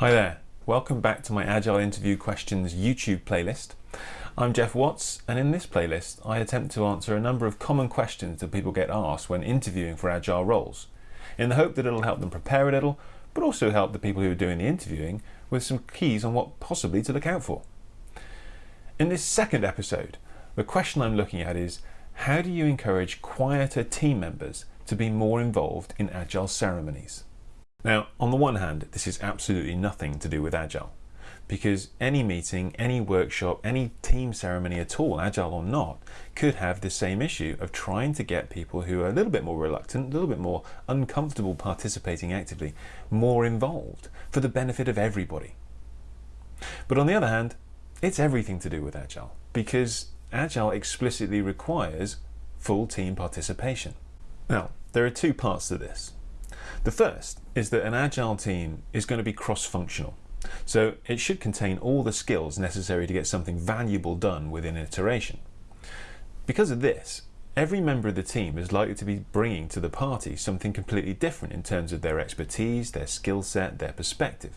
Hi there, welcome back to my Agile Interview Questions YouTube playlist. I'm Geoff Watts and in this playlist I attempt to answer a number of common questions that people get asked when interviewing for Agile roles, in the hope that it'll help them prepare a little, but also help the people who are doing the interviewing with some keys on what possibly to look out for. In this second episode, the question I'm looking at is how do you encourage quieter team members to be more involved in Agile ceremonies? Now, on the one hand, this is absolutely nothing to do with Agile, because any meeting, any workshop, any team ceremony at all, Agile or not, could have the same issue of trying to get people who are a little bit more reluctant, a little bit more uncomfortable participating actively, more involved for the benefit of everybody. But on the other hand, it's everything to do with Agile, because Agile explicitly requires full team participation. Now, there are two parts to this. The first is that an agile team is going to be cross-functional. So it should contain all the skills necessary to get something valuable done within an iteration. Because of this, every member of the team is likely to be bringing to the party something completely different in terms of their expertise, their skill set, their perspective.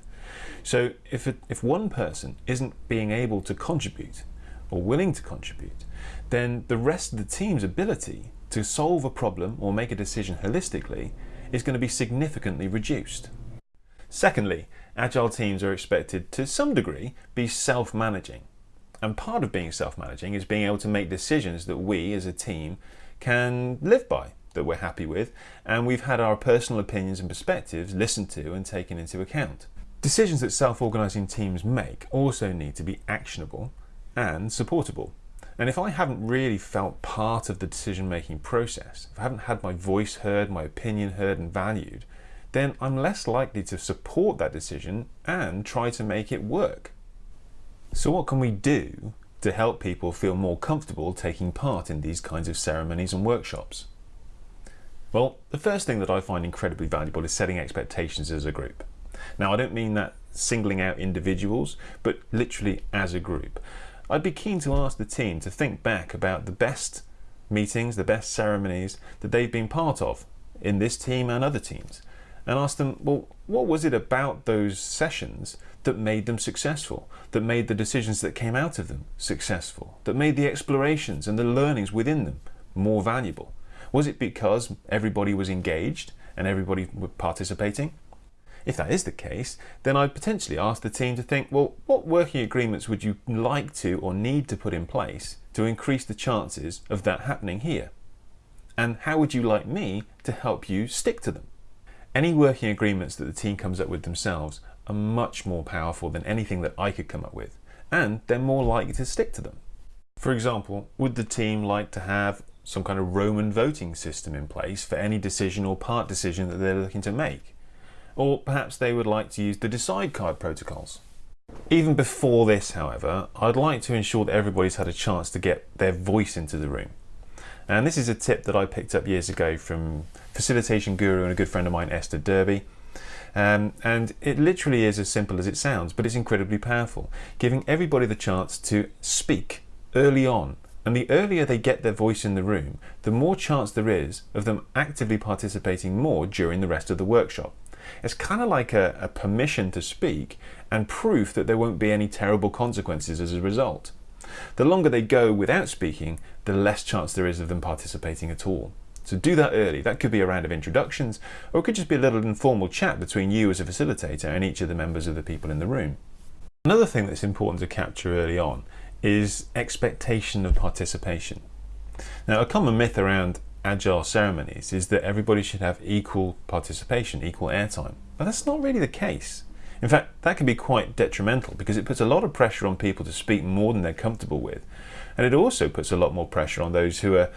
So if, it, if one person isn't being able to contribute or willing to contribute, then the rest of the team's ability to solve a problem or make a decision holistically is going to be significantly reduced. Secondly, agile teams are expected to some degree be self-managing. And part of being self-managing is being able to make decisions that we as a team can live by, that we're happy with, and we've had our personal opinions and perspectives listened to and taken into account. Decisions that self-organising teams make also need to be actionable and supportable. And if I haven't really felt part of the decision-making process, if I haven't had my voice heard, my opinion heard and valued, then I'm less likely to support that decision and try to make it work. So what can we do to help people feel more comfortable taking part in these kinds of ceremonies and workshops? Well, the first thing that I find incredibly valuable is setting expectations as a group. Now, I don't mean that singling out individuals, but literally as a group. I'd be keen to ask the team to think back about the best meetings, the best ceremonies that they've been part of in this team and other teams and ask them, well, what was it about those sessions that made them successful, that made the decisions that came out of them successful, that made the explorations and the learnings within them more valuable? Was it because everybody was engaged and everybody was participating? If that is the case, then I'd potentially ask the team to think, well, what working agreements would you like to or need to put in place to increase the chances of that happening here? And how would you like me to help you stick to them? Any working agreements that the team comes up with themselves are much more powerful than anything that I could come up with, and they're more likely to stick to them. For example, would the team like to have some kind of Roman voting system in place for any decision or part decision that they're looking to make? Or perhaps they would like to use the decide card protocols. Even before this, however, I'd like to ensure that everybody's had a chance to get their voice into the room. And this is a tip that I picked up years ago from facilitation guru and a good friend of mine, Esther Derby. Um, and it literally is as simple as it sounds, but it's incredibly powerful, giving everybody the chance to speak early on. And the earlier they get their voice in the room, the more chance there is of them actively participating more during the rest of the workshop. It's kind of like a, a permission to speak and proof that there won't be any terrible consequences as a result. The longer they go without speaking, the less chance there is of them participating at all. So do that early. That could be a round of introductions, or it could just be a little informal chat between you as a facilitator and each of the members of the people in the room. Another thing that's important to capture early on is expectation of participation. Now, a common myth around agile ceremonies is that everybody should have equal participation, equal airtime. But that's not really the case. In fact, that can be quite detrimental because it puts a lot of pressure on people to speak more than they're comfortable with. And it also puts a lot more pressure on those who are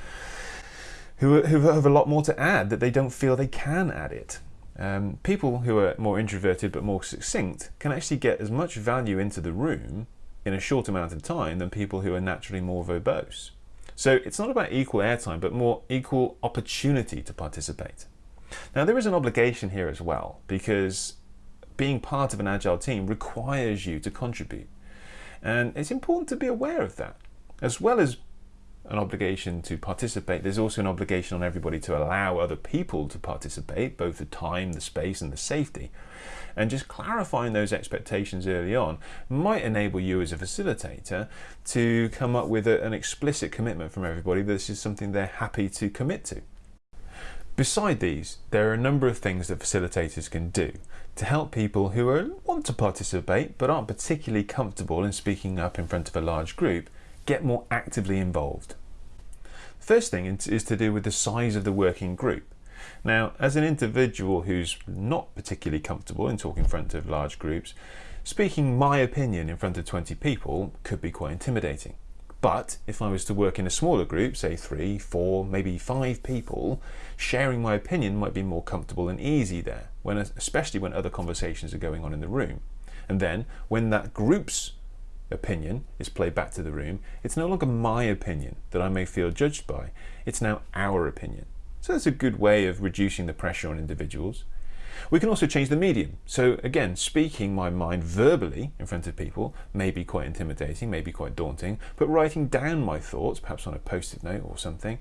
who, who have a lot more to add that they don't feel they can add it. Um, people who are more introverted but more succinct can actually get as much value into the room in a short amount of time than people who are naturally more verbose. So it's not about equal airtime, but more equal opportunity to participate. Now there is an obligation here as well, because being part of an agile team requires you to contribute. And it's important to be aware of that, as well as an obligation to participate, there's also an obligation on everybody to allow other people to participate, both the time, the space, and the safety. And just clarifying those expectations early on might enable you as a facilitator to come up with a, an explicit commitment from everybody that this is something they're happy to commit to. Beside these, there are a number of things that facilitators can do to help people who are, want to participate but aren't particularly comfortable in speaking up in front of a large group get more actively involved. First thing is to do with the size of the working group. Now, as an individual who's not particularly comfortable in talking in front of large groups, speaking my opinion in front of 20 people could be quite intimidating. But if I was to work in a smaller group, say three, four, maybe five people, sharing my opinion might be more comfortable and easy there, when, especially when other conversations are going on in the room. And then when that group's opinion is played back to the room, it's no longer my opinion that I may feel judged by, it's now our opinion. So that's a good way of reducing the pressure on individuals. We can also change the medium. So again, speaking my mind verbally in front of people may be quite intimidating, may be quite daunting, but writing down my thoughts, perhaps on a post-it note or something,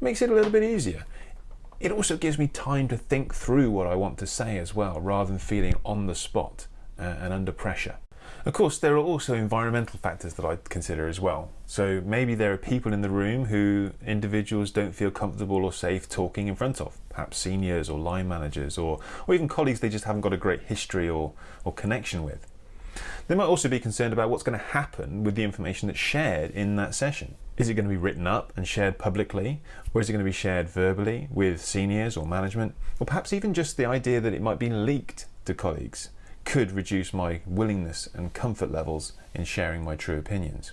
makes it a little bit easier. It also gives me time to think through what I want to say as well, rather than feeling on the spot uh, and under pressure. Of course, there are also environmental factors that I consider as well. So maybe there are people in the room who individuals don't feel comfortable or safe talking in front of, perhaps seniors or line managers or, or even colleagues they just haven't got a great history or, or connection with. They might also be concerned about what's going to happen with the information that's shared in that session. Is it going to be written up and shared publicly, or is it going to be shared verbally with seniors or management, or perhaps even just the idea that it might be leaked to colleagues? Could reduce my willingness and comfort levels in sharing my true opinions.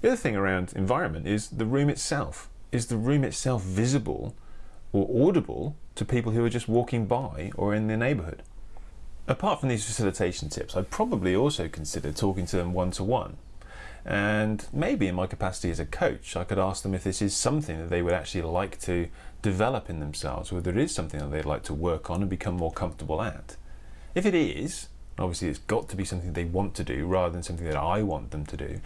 The other thing around environment is the room itself. Is the room itself visible or audible to people who are just walking by or in the neighbourhood? Apart from these facilitation tips, I'd probably also consider talking to them one-to-one. -one. And maybe in my capacity as a coach, I could ask them if this is something that they would actually like to develop in themselves, whether it is something that they'd like to work on and become more comfortable at. If it is, obviously it's got to be something they want to do rather than something that I want them to do,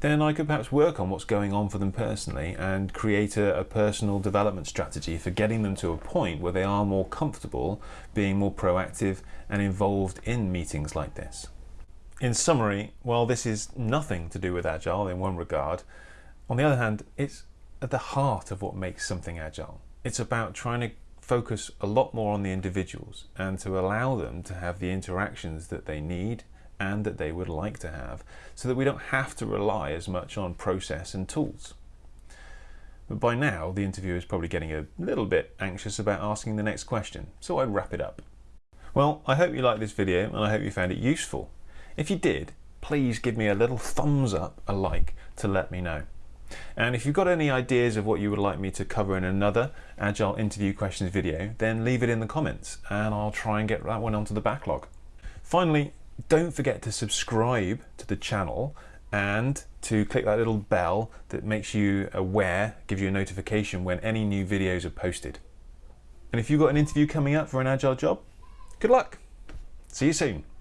then I could perhaps work on what's going on for them personally and create a, a, personal development strategy for getting them to a point where they are more comfortable being more proactive and involved in meetings like this. In summary, while this is nothing to do with Agile in one regard, on the other hand, it's at the heart of what makes something Agile. It's about trying to focus a lot more on the individuals and to allow them to have the interactions that they need and that they would like to have so that we don't have to rely as much on process and tools. But by now the interviewer is probably getting a little bit anxious about asking the next question, so I wrap it up. Well, I hope you liked this video and I hope you found it useful. If you did, please give me a little thumbs up, a like, to let me know. And if you've got any ideas of what you would like me to cover in another Agile interview questions video, then leave it in the comments and I'll try and get that one onto the backlog. Finally, don't forget to subscribe to the channel and to click that little bell that makes you aware, gives you a notification when any new videos are posted. And if you've got an interview coming up for an Agile job, good luck. See you soon.